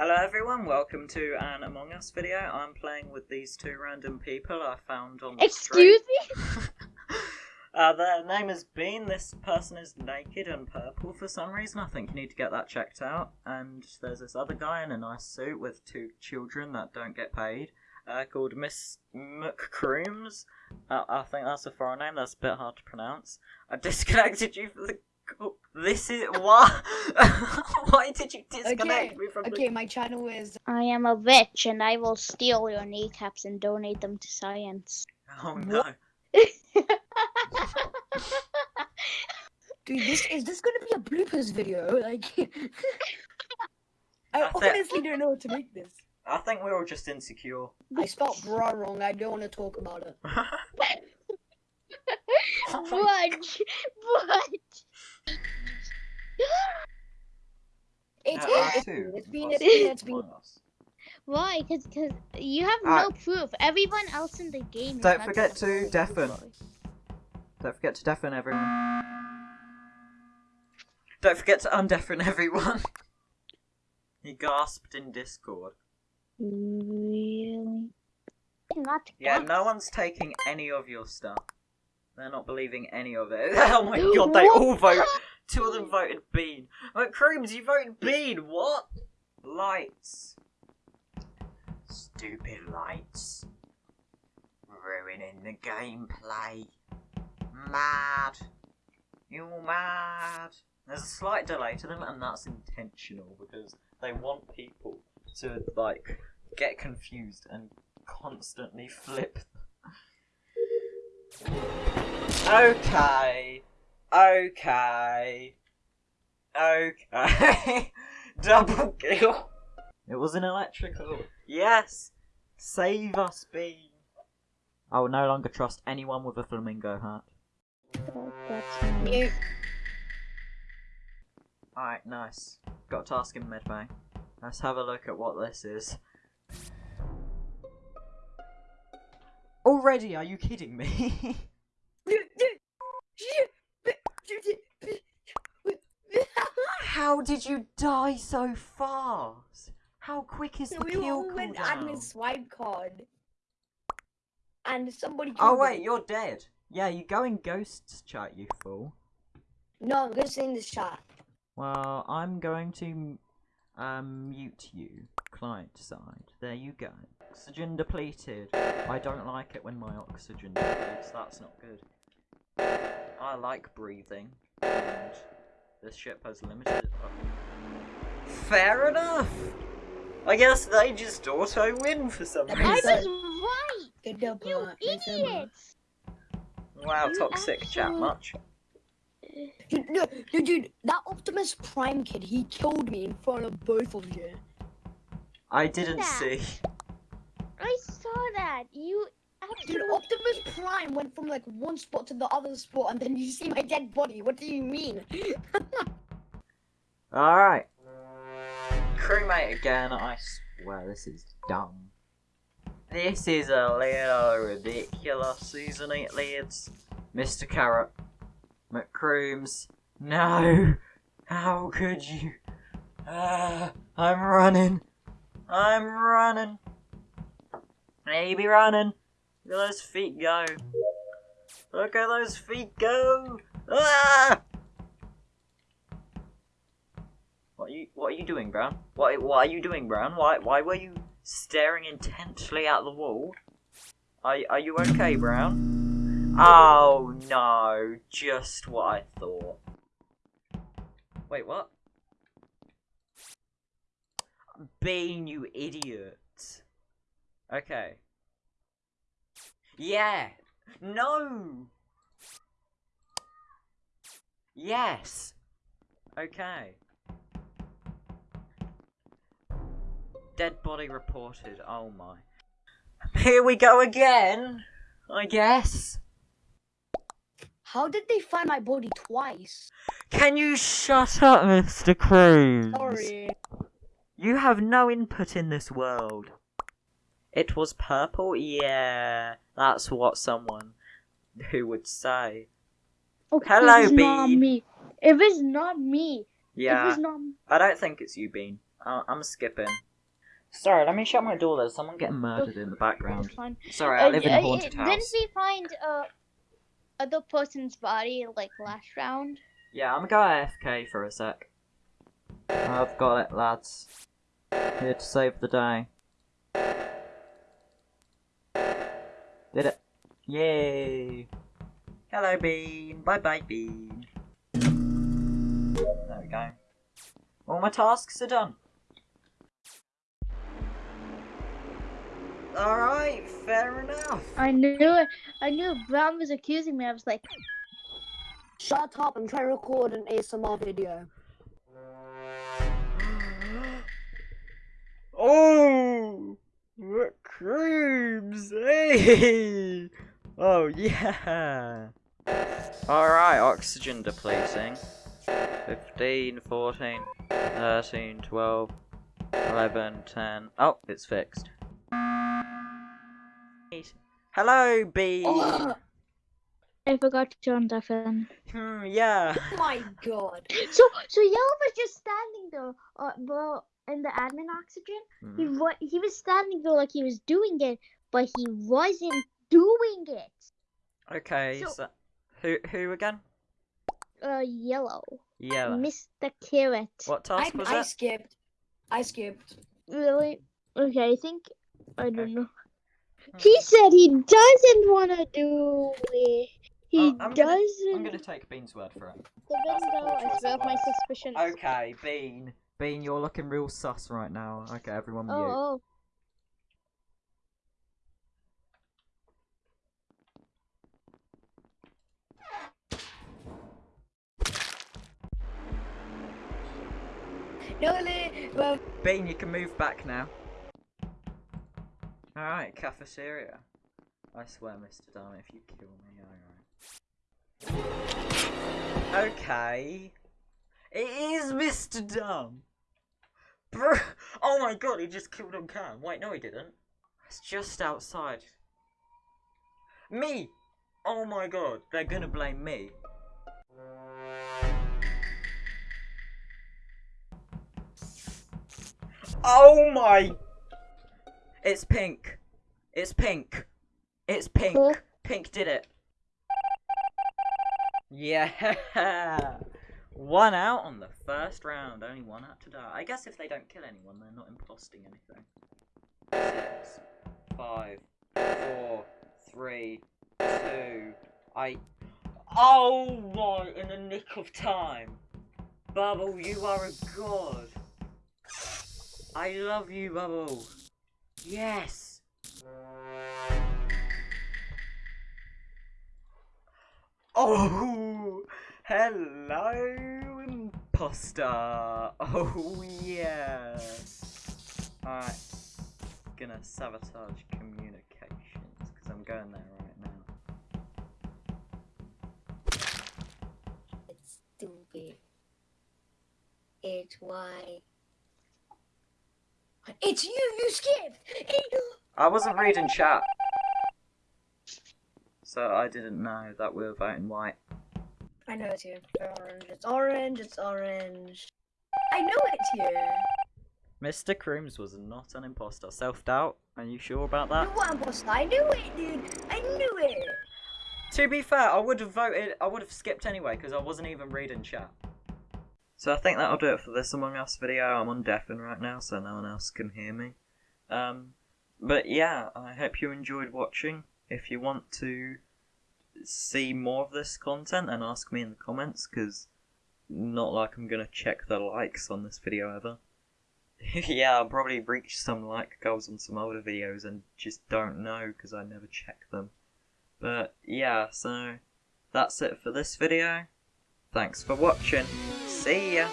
Hello everyone, welcome to an Among Us video. I'm playing with these two random people I found on the Excuse street. me? uh, their name is Bean. This person is naked and purple for some reason. I think you need to get that checked out. And there's this other guy in a nice suit with two children that don't get paid. Uh, called Miss McCrooms. Uh, I think that's a foreign name. That's a bit hard to pronounce. I disconnected you from the. Call. This is why. why did you disconnect Okay, me from the okay, my channel is I am a witch and I will steal your kneecaps and donate them to science. Oh no. dude. This is this gonna be a bloopers video? Like, I I thi- honestly don't know what to make this. I think we're all just insecure. I spelled bra wrong. I don't want to talk about it. Oh my what? It's been it's been. plus. Why? Because cause you have Ah. no proof. Everyone else in the game. Don't not forget to deafen. Don't forget to deafen everyone. Don't forget to undeafen everyone. he gasped in Discord. Really? Not Yeah, no one's taking any of your stuff. They're not believing any of it. Oh my god, they all vote. Two of them voted Bean. Like, Creams, you voted Bean. What? Lights. Stupid lights. Ruining the gameplay. Mad. You're mad. There's a slight delay to them, and that's intentional because they want people to, like, get confused and constantly flip. Okay. Okay. Okay. Double kill. It was an electrical. Yes. Save us, Bean. I will no longer trust anyone with a flamingo hat. That- That's me. Yeah, Alright, nice. Got a task in medbay. Let's have a look at what this is. Already? Are you kidding me? How did you die so fast? How quick is the we kill all went cooldown? admin swipe card, and somebody. Oh wait, me. you're dead. Yeah, you go in ghosts chat, you fool. No, I'm gonna in the chat. Well, I'm going to um, mute you, client side. There you go. Oxygen depleted. I don't like it when my oxygen depletes. That's not good. I like breathing, and this ship has limited. Fair enough. I guess they just auto win for some I I reason. was right. You Bart. Good job, Bart. idiots. Wow, You toxic chat much. Dude, no, no, dude, that Optimus Prime kid, he killed me in front of both of you. I didn't that? see. I saw that. You Dude. Optimus Prime went from like one spot to the other spot, and then you see my dead body. What do you mean? Alright. Crewmate again, I swear this is dumb. This is a little ridiculous, isn't it, lads? Mr. Carrot. McCrooms. No! How could you? Ah, I'm running. I'm running. Maybe running. Look at those feet go. Look at those feet go. Ah! What are you What are you doing, Brown? What What are you doing, Brown? Why Why were you staring intently at the wall? Are Are you okay, Brown? Oh no! Just what I thought. Wait, what? Bean, you idiot. Okay. Yeah. No. Yes. Okay. Dead body reported. Oh my. Here we go again. I guess. How did they find my body twice? Can you shut up, Mr. Cruz? Sorry. You have no input in this world. It was purple? Yeah, that's what someone who would say. Okay, Hello, it's not Bean. me. If it's not me. Yeah, not. I don't think it's you, Bean. I- I'm skipping. Sorry, let me shut my door. There's someone getting murdered in the background. Sorry, I Uh, live in uh, a haunted house. Didn't we find uh other person's body like last round? Yeah, I'm gonna go AFK for a sec. I've got it, lads. Here to save the day. Did it. Yay! Hello, Bean. Bye bye, Bean. There we go. All my tasks are done. Alright, fair enough. I knew it. I knew Brown was accusing me. I was like, Shut up! I'm trying to record an ASMR video. Oh, what creams, hey! Oh yeah. All right, oxygen depleting. 15, 14, 13, 12, 11, 10. Oh, it's fixed. Hello, bee. Oh I forgot to turn that fan. Hmm, yeah. Oh my god! So, so Yellow was just standing there, uh, well, in the admin oxygen. He Hmm. wa- he was standing there like he was doing it, but he wasn't doing it. Okay, So- so who who again? Uh, Yellow, Yeah. Mr. Carrot. What I, task was I it? skipped. I skipped. Really? Okay, I think I don't know. Hmm. He said he doesn't want to do it. He Oh, I'm gonna- doesn't. I'm gonna take Bean's word for it. The window. I That's my worse. suspicions. Okay, Bean. Bean, you're looking real sus right now. Okay, everyone oh, mute. Oh, oh. No, no, well, Bean, you can move back now. Alright, cafeteria. I swear, Mr. Dunn, if you kill me, alright. Okay. It is Mr. Dumb. Bro, oh my god, he just killed on cam. Wait, no, he didn't. It's just outside. Me! Oh my god, they're gonna blame me. Oh my! It's pink. It's pink. It's pink. Pink did it. Yeah! One out on the first round. Only one out to die. I guess if they don't kill anyone, they're not imposting anything. Six, five, four, three, two. I. Oh my! In the nick of time. Bubble, you are a god. I love you, Bubble. Yes. Oh, hello, imposter. Oh yeah. Alright, gonna sabotage communications because I'm going there right now. it's stupid. It's why. It's you. You skipped. I wasn't reading chat, so I didn't know that we were voting white. I know it's you. Orange. It's orange. It's orange. I know it's you. Mr. Crooms was not an imposter. Self doubt? Are you sure about that? You want imposter? I knew it, dude. I knew it. To be fair, I would have voted. I would have skipped anyway because I wasn't even reading chat. So I think that'll do it for this Among Us video. I'm on deafen right now, so no one else can hear me. Um, but yeah, I hope you enjoyed watching. If you want to see more of this content, and ask me in the comments because not like I'm gonna check the likes on this video ever. yeah, I'll probably reach some like goals on some older videos and just don't know because I never check them. But yeah, so that's it for this video. Thanks for watching. See ya!